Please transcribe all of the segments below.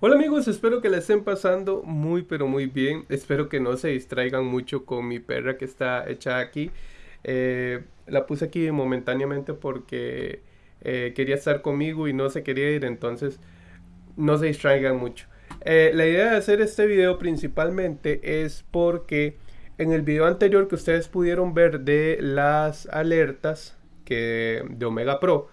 Hola amigos, espero que la estén pasando muy pero muy bien. Espero que no se distraigan mucho con mi perra que está hecha aquí. Eh, la puse aquí momentáneamente porque eh, quería estar conmigo y no se quería ir, entonces no se distraigan mucho. Eh, la idea de hacer este video principalmente es porque en el video anterior que ustedes pudieron ver de las alertas que, de Omega Pro,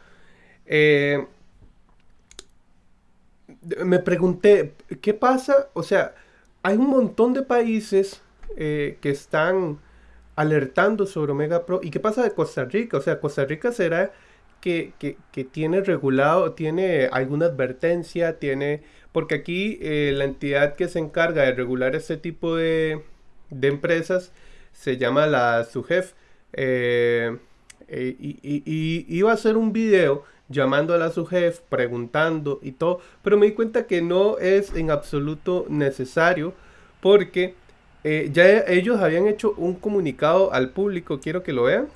me pregunté, ¿qué pasa? O sea, hay un montón de países eh, que están alertando sobre Omega Pro. ¿Y qué pasa de Costa Rica? O sea, Costa Rica será que, tiene regulado, tiene alguna advertencia, tiene... Porque aquí eh, la entidad que se encarga de regular este tipo de, empresas se llama la SUGEF. Eh, y, y, iba a hacer un video llamando a su jefe, preguntando y todo, pero me di cuenta que no es en absoluto necesario porque eh, ya ellos habían hecho un comunicado al público, quiero que lo vean.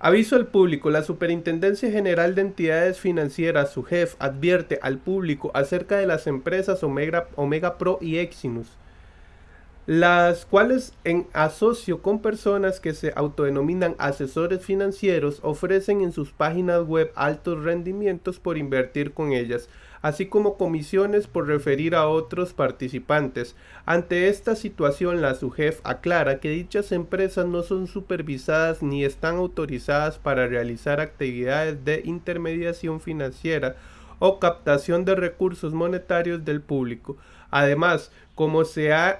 Aviso al público, la Superintendencia General de Entidades Financieras, su jefe, advierte al público acerca de las empresas Omega, Omega Pro y Exinus las cuales en asocio con personas que se autodenominan asesores financieros ofrecen en sus páginas web altos rendimientos por invertir con ellas, así como comisiones por referir a otros participantes. Ante esta situación, la SUGEF aclara que dichas empresas no son supervisadas ni están autorizadas para realizar actividades de intermediación financiera o captación de recursos monetarios del público. Además, como se ha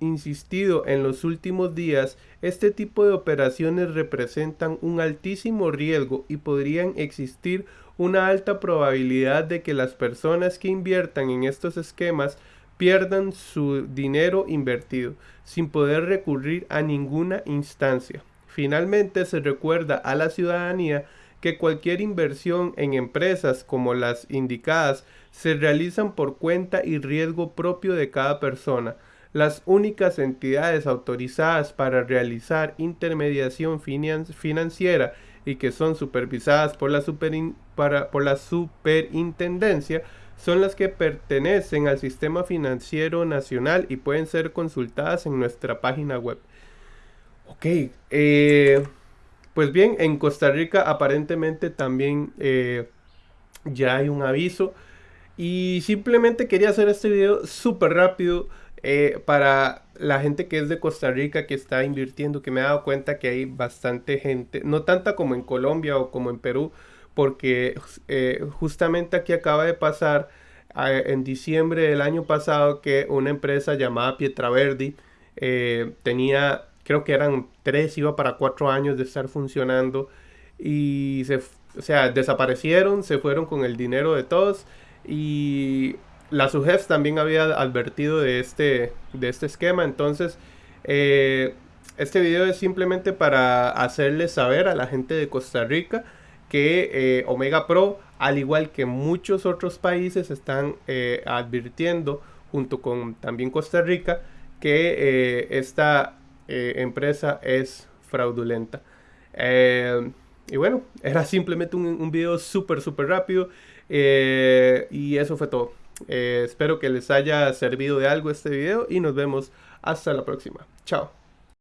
insistido en los últimos días, este tipo de operaciones representan un altísimo riesgo y podrían existir una alta probabilidad de que las personas que inviertan en estos esquemas pierdan su dinero invertido sin poder recurrir a ninguna instancia. Finalmente se recuerda a la ciudadanía que cualquier inversión en empresas como las indicadas se realizan por cuenta y riesgo propio de cada persona. Las únicas entidades autorizadas para realizar intermediación financiera y que son supervisadas por la, por la superintendencia son las que pertenecen al sistema financiero nacional y pueden ser consultadas en nuestra página web. Ok, eh, pues bien, en Costa Rica aparentemente también eh, ya hay un aviso. Y simplemente quería hacer este video súper rápido eh, para la gente que es de Costa Rica, que está invirtiendo, que me ha dado cuenta que hay bastante gente, no tanta como en Colombia o como en Perú, porque eh, justamente aquí acaba de pasar en diciembre del año pasado que una empresa llamada Pietraverdi tenía creo que eran tres, iba para cuatro años de estar funcionando y se, o sea, desaparecieron, se fueron con el dinero de todos y la SUGEF también había advertido de este, de este esquema, entonces eh, este video es simplemente para hacerles saber a la gente de Costa Rica que eh, Omega Pro, al igual que muchos otros países, están eh, advirtiendo, junto con también Costa Rica, que esta eh, empresa es fraudulenta. Eh, y bueno, era simplemente un, un video súper, súper rápido. Eh, y eso fue todo. espero que les haya servido de algo este video y nos vemos hasta la próxima. Chao.